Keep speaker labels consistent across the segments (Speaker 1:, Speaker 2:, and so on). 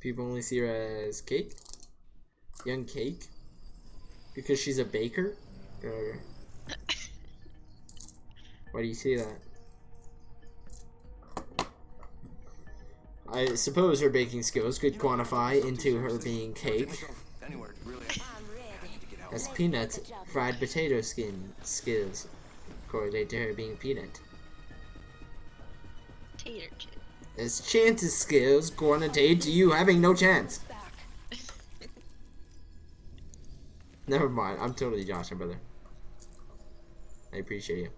Speaker 1: People only see her as Cake? Young Cake? Because she's a baker? Or... Why do you say that? I suppose her baking skills could quantify into her being cake. As Peanut's fried potato skin skills correlate to her being peanut.
Speaker 2: Tater chip.
Speaker 1: As chance's skills correlate to you having no chance. Never mind, I'm totally Josh, my brother. I appreciate you.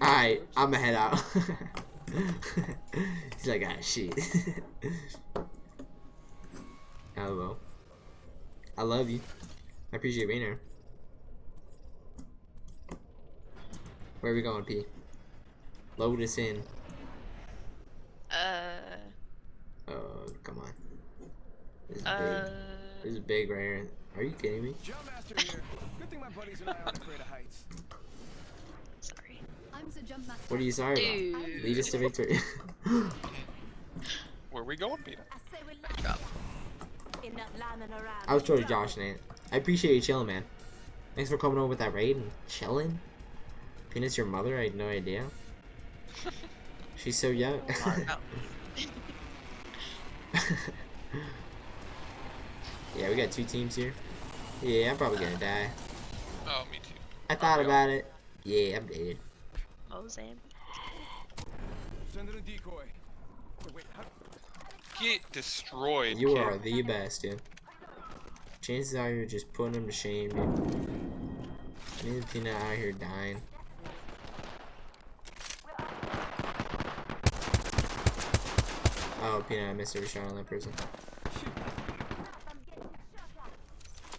Speaker 1: Alright, I'ma head out. He's like, ah, shit. Hello. I love you. I appreciate being here. Where are we going, P? Load us in.
Speaker 2: Uh.
Speaker 1: Oh, come on. This is
Speaker 2: Uh.
Speaker 1: big. This is big right here. Are you kidding me?
Speaker 3: Jump master here. Good thing my buddies and I aren't afraid of heights.
Speaker 2: Sorry.
Speaker 4: I'm the jump master.
Speaker 1: What are you sorry about? Lead us to victory.
Speaker 5: Where are we going, Peter?
Speaker 2: Drop.
Speaker 1: I was totally Josh, Nate. I appreciate you chilling, man. Thanks for coming over with that raid and chilling. Peanut's your mother? I had no idea. She's so young.
Speaker 2: Oh.
Speaker 1: yeah, we got two teams here. Yeah, I'm probably gonna die.
Speaker 5: Oh, me too.
Speaker 1: I oh, thought
Speaker 5: Okay.
Speaker 1: about it. Yeah, I'm dead.
Speaker 2: Mozambique.
Speaker 3: Send in a decoy. Oh, wait, how,
Speaker 5: Get destroyed.
Speaker 1: You
Speaker 5: kid.
Speaker 1: are the best, dude. Chances are you're just putting him to shame, dude. Peanut out here dying. Oh, Peanut, I missed every shot on that person.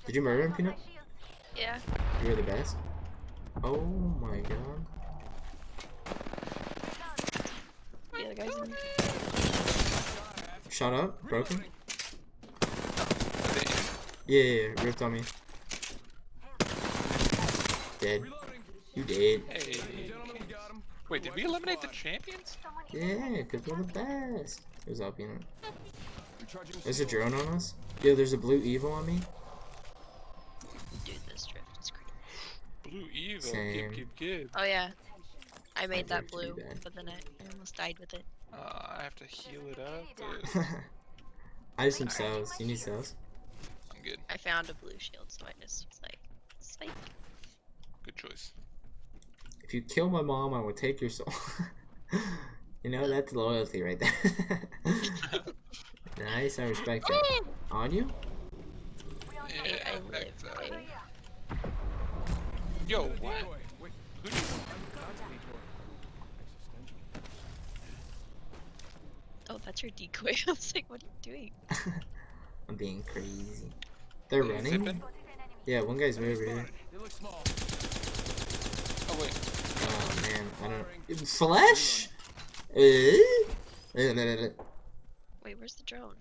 Speaker 1: Did you murder him, Peanut?
Speaker 2: Yeah.
Speaker 1: You were the best? Oh my god.
Speaker 2: The other guy's in.
Speaker 1: Shot up? Broken?
Speaker 5: They-
Speaker 1: Yeah, yeah, yeah, ripped on me. Dead. You dead.
Speaker 5: Hey.
Speaker 3: We got him.
Speaker 5: Wait, did we eliminate the champions?
Speaker 1: Yeah, because we're the best. Who's up, Peanut?
Speaker 3: Recharging
Speaker 1: There's a drone on us? Yeah, there's a blue evil on me.
Speaker 2: Dude, this drift is crazy.
Speaker 5: Blue evil.
Speaker 1: Same.
Speaker 2: Oh yeah. I made that
Speaker 1: drift
Speaker 2: blue, but then I, I almost died with it.
Speaker 5: Uh, I have to heal it up,
Speaker 1: I have some cells. You need cells?
Speaker 5: I'm good.
Speaker 2: I found a blue shield, so I just was like, spike.
Speaker 5: Good choice.
Speaker 1: If you kill my mom, I will take your soul. you know, that's loyalty right there. nice, I respect that. On you?
Speaker 5: Yeah,
Speaker 2: I
Speaker 5: back
Speaker 2: lived.
Speaker 5: to-
Speaker 2: eh?
Speaker 5: Yo, what? Who do you-
Speaker 2: Oh, that's your decoy. I was like, what are you doing?
Speaker 1: I'm being crazy. They're
Speaker 5: Is it
Speaker 1: running?
Speaker 5: zipping?
Speaker 1: Yeah, one guy's way over here.
Speaker 3: They look small.
Speaker 5: Oh wait.
Speaker 1: Oh man, I don't. Flesh? Eh? Eh, no, no, no.
Speaker 2: Wait, where's the drone?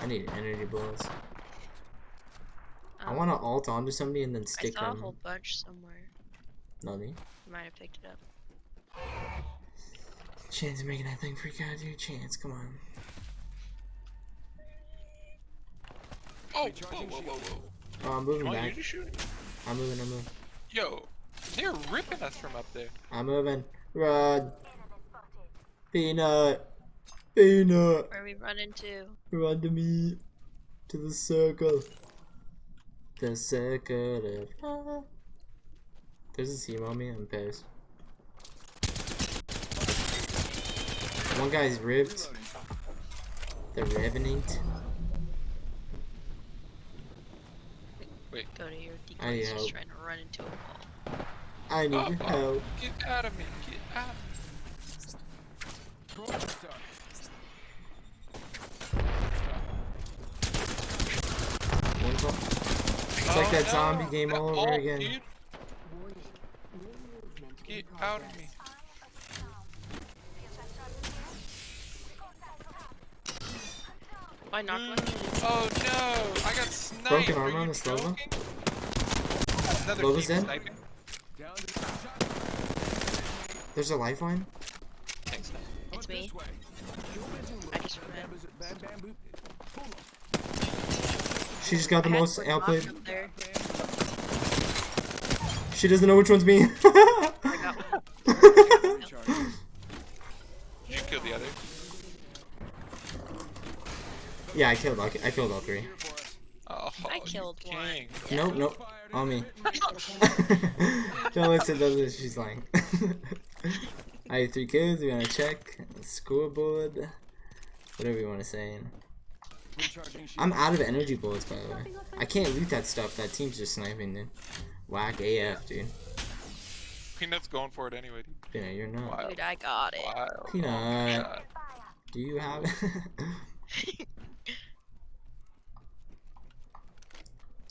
Speaker 1: I need energy bullets. I
Speaker 2: Um,
Speaker 1: want to alt onto somebody and then
Speaker 2: I
Speaker 1: stick
Speaker 2: saw a whole bunch somewhere.
Speaker 1: Nothing.
Speaker 2: You might have picked it up.
Speaker 1: Chance of making that thing freak out, dude. Chance, come on.
Speaker 5: Oh, whoa, whoa, whoa, whoa.
Speaker 1: Oh, I'm moving
Speaker 5: you
Speaker 1: back.
Speaker 5: just shooting?
Speaker 1: I'm moving, I'm moving.
Speaker 5: Yo, they're ripping us from up there.
Speaker 1: I'm moving. Run. Peanut. Peanut.
Speaker 2: Where we run into?
Speaker 1: Run to me. To the circle. The circle of love. There's a team on me. I'm pissed. One guy's ripped. The Revenant.
Speaker 2: Go to your
Speaker 1: I need
Speaker 2: decoys just
Speaker 1: help.
Speaker 2: trying to run into a wall.
Speaker 1: I need
Speaker 5: Oh,
Speaker 1: your
Speaker 5: oh,
Speaker 1: help.
Speaker 5: Get out of me. Get out of me.
Speaker 3: Throw stuff.
Speaker 1: One call. It's like oh, that zombie game all over
Speaker 5: ult,
Speaker 1: again.
Speaker 5: dude. Get out of me.
Speaker 2: Why not one?
Speaker 5: Mm, oh no! I got sniped.
Speaker 1: Broken
Speaker 5: Are
Speaker 1: armor on
Speaker 5: you
Speaker 1: this Loba?
Speaker 5: Joking? Another
Speaker 1: Loba's
Speaker 5: team
Speaker 1: dead?
Speaker 5: sniping.
Speaker 3: Down to the shot.
Speaker 1: There's a lifeline.
Speaker 5: Thanks. man.
Speaker 2: It's me. I just ran.
Speaker 3: Bam, bam, boop. Pull 'em.
Speaker 1: She just got the
Speaker 2: I
Speaker 1: most
Speaker 2: one
Speaker 1: outplayed.
Speaker 2: knocked up there.
Speaker 1: She doesn't know which one's me.
Speaker 2: I got one.
Speaker 3: Recharge.
Speaker 5: Did you kill the other?
Speaker 1: yeah, I killed. all- I killed all three.
Speaker 3: Here for us.
Speaker 5: Oh,
Speaker 2: I killed one.
Speaker 1: Nope, nope.
Speaker 3: Fired
Speaker 1: On me.
Speaker 3: in.
Speaker 1: Don't listen, does it? She's lying. I have three kills. We want to check scoreboard. Whatever you want to say. I'm out of energy bullets, by the way. I can't loot that stuff. That team's just sniping, dude. Whack AF, dude.
Speaker 5: Peanut's going for it anyway. dude.
Speaker 1: Yeah, you're not.
Speaker 5: Wild.
Speaker 2: Dude, I got it.
Speaker 5: Wild.
Speaker 1: Peanut.
Speaker 5: Oh, shot.
Speaker 1: Do you have it?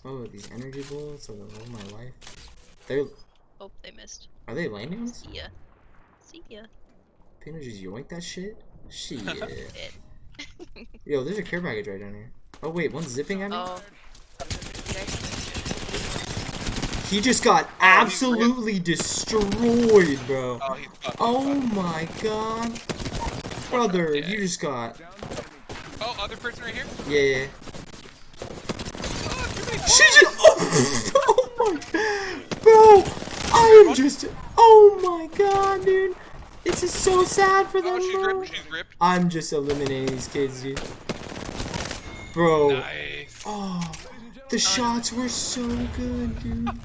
Speaker 1: oh, these energy bullets are the love of my life. They're
Speaker 2: Oh, they missed.
Speaker 1: are they landing us?
Speaker 2: See ya. See ya.
Speaker 1: Peanut just yoink that shit. Shit. Yo, there's a care package right down here. Oh wait, one's zipping at me.
Speaker 2: Oh.
Speaker 1: He just got absolutely destroyed, bro.
Speaker 5: Oh.
Speaker 1: Oh my god. Brother, you just got.
Speaker 3: Down the enemy.
Speaker 5: Oh, other person right here.
Speaker 1: Yeah, yeah.
Speaker 5: Oh, too many
Speaker 1: She just. Oh, oh my. Bro, I am just. Oh my god, dude. This is so sad for
Speaker 5: Oh,
Speaker 1: them,
Speaker 5: she's
Speaker 1: bro.
Speaker 5: ripped. She's ripped.
Speaker 1: I'm just eliminating these kids, dude. Bro.
Speaker 5: Nice.
Speaker 1: Oh, the shots were so good, dude.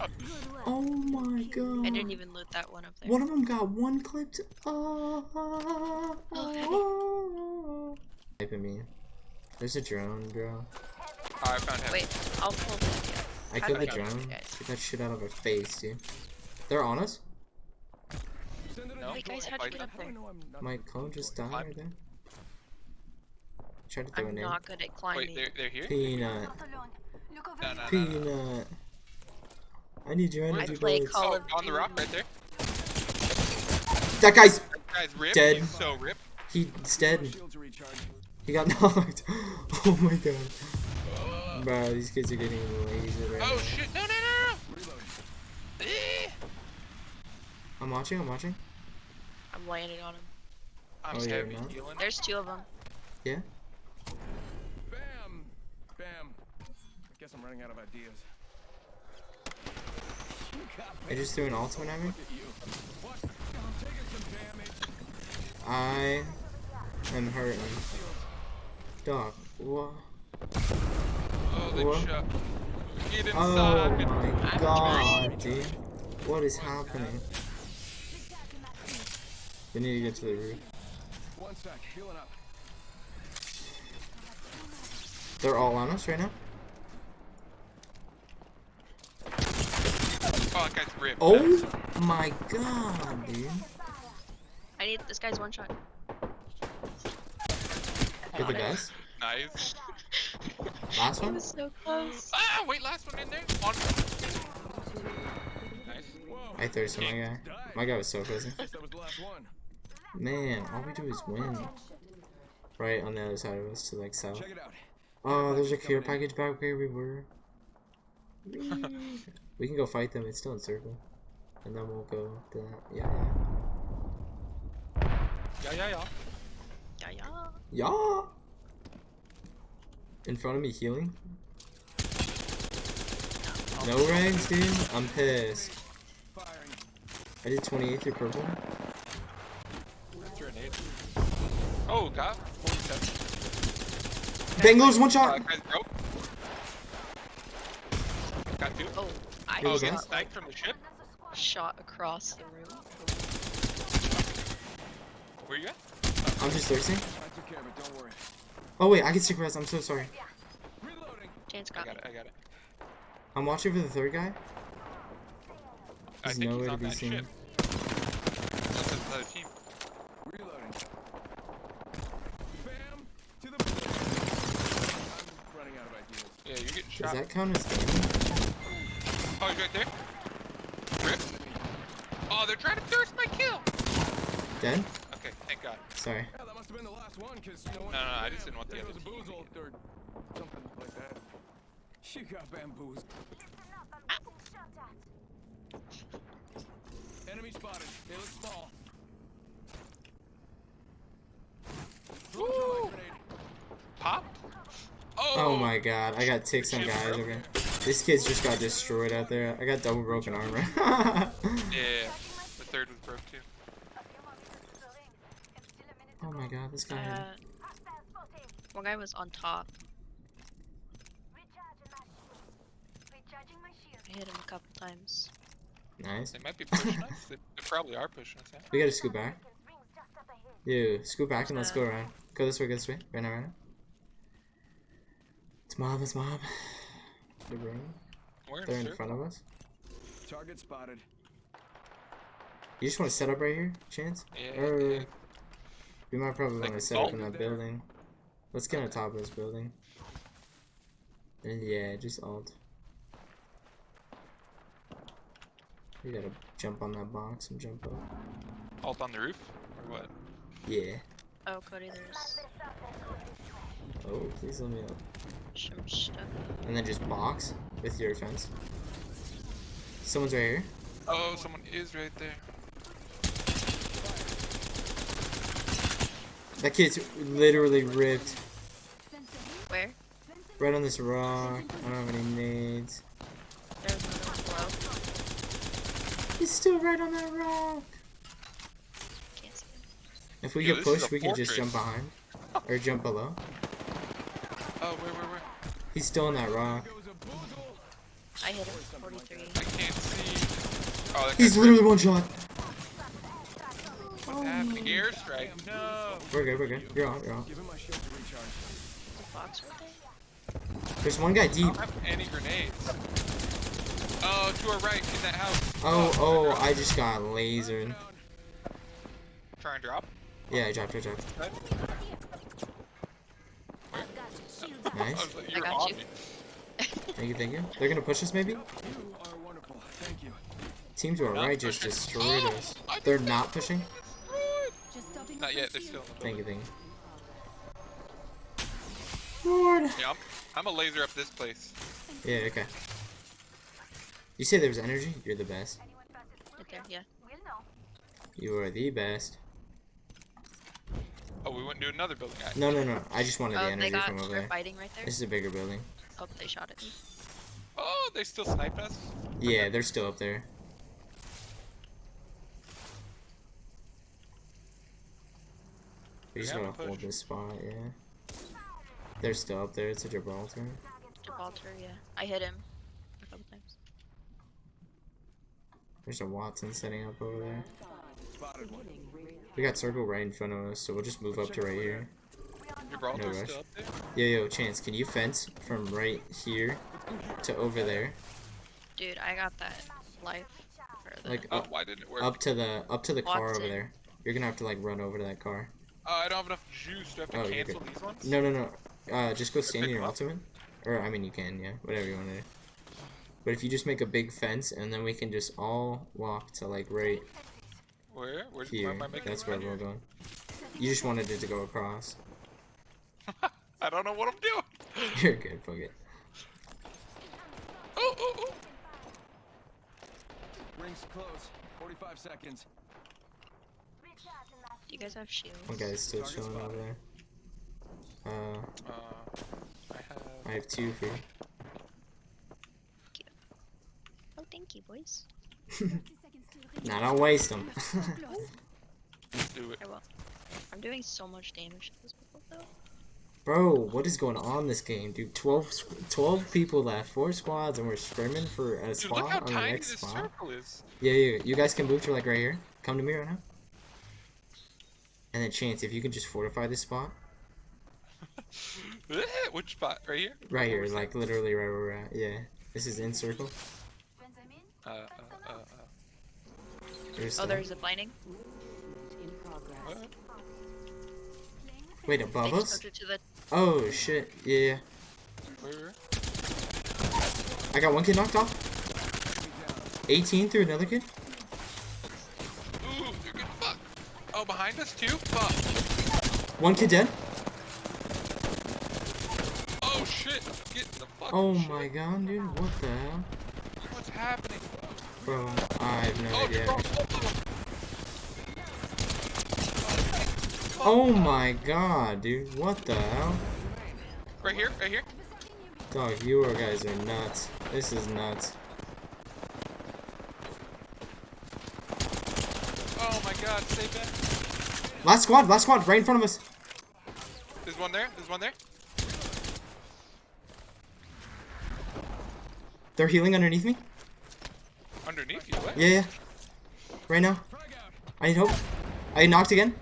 Speaker 1: Oh my god.
Speaker 2: I didn't even loot that one up there.
Speaker 1: One of them got one clipped. Oh, oh, oh. Type of me. There's a drone, bro.
Speaker 5: Oh, I found him.
Speaker 2: Wait, I'll pull the yeah.
Speaker 1: I killed the drone.
Speaker 2: you guys?
Speaker 1: Get that shit out of her face, dude. They're on us?
Speaker 3: Send it in
Speaker 5: No.
Speaker 2: Wait, guys, how'd you get up
Speaker 3: How do I
Speaker 2: there?
Speaker 3: know I'm not
Speaker 1: My
Speaker 3: a
Speaker 1: cone just died right there. Tried to throw a
Speaker 2: I'm
Speaker 1: name.
Speaker 2: not good at climbing.
Speaker 5: Wait, they're they're here.
Speaker 1: Peanut.
Speaker 5: No, no, no, no.
Speaker 1: Peanut. I need your
Speaker 2: I
Speaker 1: energy
Speaker 2: play
Speaker 1: bullets.
Speaker 2: Call
Speaker 5: Oh,
Speaker 2: of
Speaker 5: on the rock right there.
Speaker 1: That guy's.
Speaker 5: That guy's ripped.
Speaker 1: Dead.
Speaker 5: He's so ripped.
Speaker 1: He's dead.
Speaker 3: Shields are recharging.
Speaker 1: He got knocked. Oh my god. Bro, these kids are getting lasered right
Speaker 5: Oh
Speaker 1: now.
Speaker 5: shit! No, no, no,
Speaker 3: Reloading.
Speaker 5: no.
Speaker 1: I'm watching, I'm watching.
Speaker 2: I'm landing on him.
Speaker 5: I'm
Speaker 1: Oh, yeah,
Speaker 5: heavy
Speaker 1: no?
Speaker 5: healing.
Speaker 2: There's two of them.
Speaker 1: Yeah?
Speaker 3: Bam. Bam. I guess I'm running out of ideas. You got
Speaker 1: I just threw an ultimate at me.
Speaker 3: Look at you. What? I'm taking some damage.
Speaker 1: I am hurting. Dog, what?
Speaker 5: Oh, they
Speaker 1: What?
Speaker 5: Uh, get
Speaker 1: Oh my god, dude. What is happening? We need to get to the roof.
Speaker 3: One sec. Healing up.
Speaker 1: They're all on us right now?
Speaker 5: Oh, that guy's ripped.
Speaker 1: Oh my god, dude.
Speaker 2: I need this guy's one shot.
Speaker 1: You're the
Speaker 2: Got it.
Speaker 1: best.
Speaker 5: Nice.
Speaker 1: Last one?
Speaker 2: so close.
Speaker 5: Ah, wait, last one in there. On. Nice.
Speaker 3: Whoa.
Speaker 1: I thirsted my guy. My guy was so crazy.
Speaker 3: Guess that was the last one.
Speaker 1: Man, all we do is win. Right on the other side of us to like south.
Speaker 3: Check it out.
Speaker 1: Oh, there's a care package back where we were. we can go fight them. It's still in circle, and then we'll go to that. Yeah,
Speaker 5: Yeah, yeah, yeah.
Speaker 2: Yeah, yeah.
Speaker 1: yeah. Yeah. In front of me healing. No ranks, dude. I'm pissed. I did 28 through purple.
Speaker 5: That's your nade. Oh, God. 47.
Speaker 1: Bangalores one
Speaker 5: Uh,
Speaker 1: shot.
Speaker 5: guy's broke. Got two.
Speaker 2: Oh, I
Speaker 1: Who was
Speaker 5: Oh,
Speaker 2: just
Speaker 1: that?
Speaker 5: getting
Speaker 2: got
Speaker 5: sniped from the ship.
Speaker 2: shot across the room.
Speaker 5: Where you at?
Speaker 1: I'm just thirsty.
Speaker 3: I took care of it. Don't worry.
Speaker 1: Oh wait, I can stick rest. I'm so sorry.
Speaker 3: Reloading.
Speaker 2: Chance
Speaker 5: I
Speaker 2: got
Speaker 5: got it. I got it.
Speaker 1: I'm watching for the third guy.
Speaker 5: I
Speaker 1: He's
Speaker 5: think
Speaker 1: nowhere
Speaker 5: he's
Speaker 1: to
Speaker 5: on
Speaker 1: be
Speaker 5: that
Speaker 1: seen.
Speaker 5: ship. Unless another team.
Speaker 3: Reloading. Bam. To the. I'm running out of ideas.
Speaker 5: Yeah, you're getting
Speaker 1: Does that count as damage?
Speaker 5: Oh, he's right there. Rip. Oh, they're trying to thirst my kill.
Speaker 1: Dead?
Speaker 5: Okay, thank God.
Speaker 1: Sorry.
Speaker 3: Hell, must must have been the last one, cause no one.
Speaker 5: No, no, I just didn't want the
Speaker 3: there
Speaker 5: other
Speaker 3: goes a
Speaker 5: team.
Speaker 3: boozle or something like that. She got bamboozled. Enemy spotted. They look small.
Speaker 5: Woo!
Speaker 3: Grenade.
Speaker 5: Pop. Oh.
Speaker 1: Oh my god, I got ticks on guys over here. This kid's just got destroyed out there. I got double broken armor.
Speaker 5: Yeah. The third was broke too.
Speaker 1: oh my god, this guy.
Speaker 2: Uh, one guy was on top. I hit him a couple times.
Speaker 1: Nice.
Speaker 5: They might be pushing us. They, they probably are pushing us. Yeah.
Speaker 1: We gotta scoot back. Yeah, scoot back and let's go around. Go this way, go this way. Right now, right now. It's mob, it's mob. They're running.
Speaker 5: We're in
Speaker 1: They're in
Speaker 5: circle.
Speaker 1: front of us.
Speaker 3: Target spotted.
Speaker 1: You just want to set up right here, Chance?
Speaker 5: Yeah,
Speaker 1: Or
Speaker 5: yeah.
Speaker 1: We might probably
Speaker 5: Like
Speaker 1: want to set up in that
Speaker 3: there.
Speaker 1: building. Let's get on top of this building. And yeah, just alt. You gotta jump on that box and jump up.
Speaker 5: Alt on the roof or what?
Speaker 1: Yeah.
Speaker 2: Oh, Cody, there's
Speaker 1: Oh, please let me up.
Speaker 2: some stuff.
Speaker 1: And then just box with your fence. Someone's right here.
Speaker 5: Oh, someone is right there.
Speaker 1: That kid's literally ripped.
Speaker 2: Where?
Speaker 1: Right on this rock. I don't have any nades.
Speaker 2: There's another one below.
Speaker 1: He's still right on that rock.
Speaker 2: Can't see him.
Speaker 1: If we
Speaker 5: Yo,
Speaker 1: get pushed,
Speaker 5: a
Speaker 1: we can just jump behind. Or jump below.
Speaker 5: Oh, where, where, where?
Speaker 1: He's still on that rock.
Speaker 3: Goes a boozle.
Speaker 2: I hit him. 43.
Speaker 5: I can't see. Oh,
Speaker 1: He's literally one shot.
Speaker 5: What's happening? Airstrike. No.
Speaker 1: We're good, we're good. You're on, you're on.
Speaker 3: Give him my shield to recharge.
Speaker 2: The box right?
Speaker 1: There's one guy
Speaker 5: I
Speaker 1: deep.
Speaker 5: don't have any grenades. Oh, to our right in that house.
Speaker 1: Oh, oh, I just got lasered.
Speaker 5: Try and drop.
Speaker 1: Yeah, I dropped, I dropped.
Speaker 5: Right? Oh, I
Speaker 1: Nice.
Speaker 5: was like,
Speaker 2: I
Speaker 5: you're
Speaker 2: got
Speaker 5: on
Speaker 2: you.
Speaker 1: Thank you, thank you. They're gonna push us maybe?
Speaker 3: You are wonderful. Thank you.
Speaker 1: Team to our right just destroyed oh, us. They're not pushing?
Speaker 5: Not yet. They're still. In the
Speaker 1: Thank you,
Speaker 5: building.
Speaker 1: thank you. Lord.
Speaker 5: Yeah, I'm, I'm a laser up this place.
Speaker 1: Yeah, okay. You say there was energy? You're the best.
Speaker 2: Right there, yeah.
Speaker 1: You are the best.
Speaker 5: Oh, we went to another building. I,
Speaker 1: No, no, no. I just wanted the
Speaker 2: Oh, they
Speaker 1: energy from over
Speaker 2: They're
Speaker 1: there.
Speaker 2: fighting right there.
Speaker 1: This is a bigger building.
Speaker 2: Oh, they shot at me.
Speaker 5: Oh, they still sniped us.
Speaker 1: Yeah, they're still up there. We just
Speaker 5: Yeah,
Speaker 1: gotta hold this spot, yeah. They're still up there. It's a Gibraltar.
Speaker 2: Gibraltar, yeah. I hit him a couple times.
Speaker 1: There's a Wattson setting up over there. We got circle right in front of us, so we'll just move up to right here.
Speaker 5: Gibraltar's
Speaker 1: No rush.
Speaker 5: still up there.
Speaker 1: Yo, yo, Chance, can you fence from right here to over there?
Speaker 2: Dude, I got that life. The,
Speaker 1: Like
Speaker 5: Oh,
Speaker 1: up,
Speaker 5: why didn't it work?
Speaker 1: up to the up to the car over
Speaker 2: Wattson.
Speaker 1: there. You're gonna have to like run over to that car.
Speaker 5: Oh, I don't have enough juice. Do I have to
Speaker 1: Oh,
Speaker 5: cancel these ones?
Speaker 1: No, no, no. Uh, just go stand in your ultimate. Or I mean, you can, yeah, whatever you want to do. But if you just make a big fence, and then we can just all walk to like right
Speaker 5: Where? Where's where
Speaker 1: here.
Speaker 5: am I making
Speaker 1: That's where we're
Speaker 5: here?
Speaker 1: going. You just wanted it to go across.
Speaker 5: I don't know what I'm doing.
Speaker 1: You're good, fuck it.
Speaker 5: Oh, oh, oh.
Speaker 3: Rings close. 45 seconds.
Speaker 2: Do you guys have shields?
Speaker 1: One guy's still
Speaker 3: Target
Speaker 1: chilling over there. Uh,
Speaker 5: Uh, I have.
Speaker 1: I have two for you.
Speaker 2: Oh, thank you, boys.
Speaker 1: Nah, don't waste them.
Speaker 5: Do it.
Speaker 2: I will. I'm doing so much damage to this people, though.
Speaker 1: Bro, what is going on this game, dude? 12, 12 people left, four squads, and we're scrimming for a
Speaker 5: Dude,
Speaker 1: spot
Speaker 5: look how
Speaker 1: on the next
Speaker 5: this
Speaker 1: spot.
Speaker 5: circle is.
Speaker 1: Yeah, yeah, you guys can move to like right here. Come to me right now. And then Chance, if you can just fortify this spot.
Speaker 5: Eh, Which spot? Right here?
Speaker 1: Right here,
Speaker 5: Where was
Speaker 1: like literally right where we're at. Yeah. This is in circle.
Speaker 5: Uh, uh, uh, uh.
Speaker 1: There's
Speaker 2: Oh, there's a blinding.
Speaker 5: What?
Speaker 1: Wait, above us?
Speaker 2: moved it to the.
Speaker 1: Oh shit. Yeah, yeah.
Speaker 5: Where?
Speaker 1: I got one kid knocked off. 18 through another kid.
Speaker 5: Oh, behind us too? Fuck.
Speaker 1: One kid dead.
Speaker 5: Oh shit! Get the fucking
Speaker 1: Oh
Speaker 5: shit.
Speaker 1: my god, dude. What the hell?
Speaker 5: What's happening?
Speaker 1: Bro, I have no
Speaker 5: Oh,
Speaker 1: idea.
Speaker 5: bro, of.
Speaker 1: Oh my god, dude. What the hell?
Speaker 5: Right here, right here.
Speaker 1: Dog, you are- guys are nuts. This is nuts.
Speaker 5: Oh my god, stay back.
Speaker 1: Last squad, last squad, right in front of us.
Speaker 5: There's one there, there's one there.
Speaker 1: They're healing underneath me.
Speaker 5: Underneath you, what?
Speaker 1: Yeah, yeah. Right now. I need hope. I knocked again.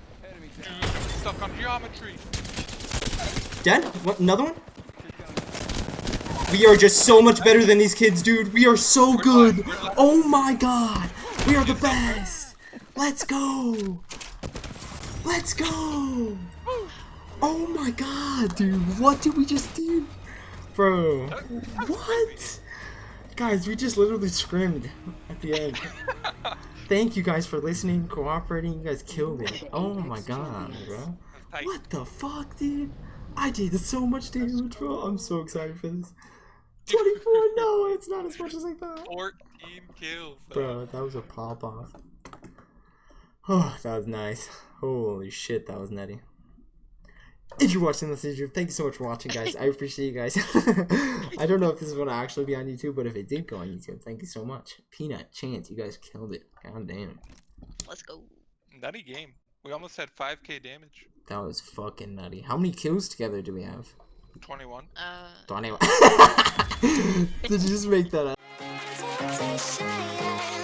Speaker 5: Stuck on geometry.
Speaker 1: Dead? What? Another one? We are just so much better than these kids, dude. We are so good. Oh my god. We are the best. Let's go. Let's go. Oh my god, dude. What did we just do? Bro. What? Guys, we just literally scrimmed at the end. Thank you guys for listening, cooperating. You guys killed it. Oh my god, bro. What the fuck, dude? I did so much damage, bro. I'm so excited for this. 24, no, it's not as much as I thought.
Speaker 5: 14 kills.
Speaker 1: Bro, that was a pop off. Oh, that was nice. Holy shit, that was nutty. If you're watching this video, thank you so much for watching, guys. I appreciate you guys. I don't know if this is going to actually be on YouTube, but if it did go on YouTube, thank you so much. Peanut, Chance, you guys killed it. God damn.
Speaker 2: Let's go.
Speaker 5: Nutty game. We almost had 5k damage.
Speaker 1: That was fucking nutty. How many kills together do we have?
Speaker 5: 21.
Speaker 2: Uh,
Speaker 1: 21. Did you just make that up?
Speaker 6: Temptation.